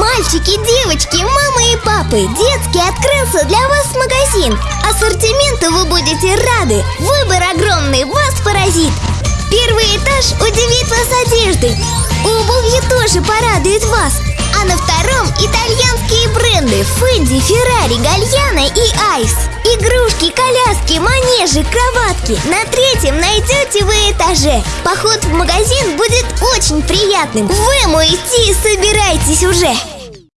Мальчики, девочки, мамы и папы, детский открылся для вас магазин. Ассортименту вы будете рады, выбор огромный вас поразит. Первый этаж удивит вас одеждой. Обувью тоже порадует вас. А на втором итальянские бренды Фэнди, Феррари, Гальяна и Айс. Игрушки, коляски, манежи, кроватки. На третьем найдете вы этаже. Поход в магазин будет очень приятным. Вы ему идти собирайтесь уже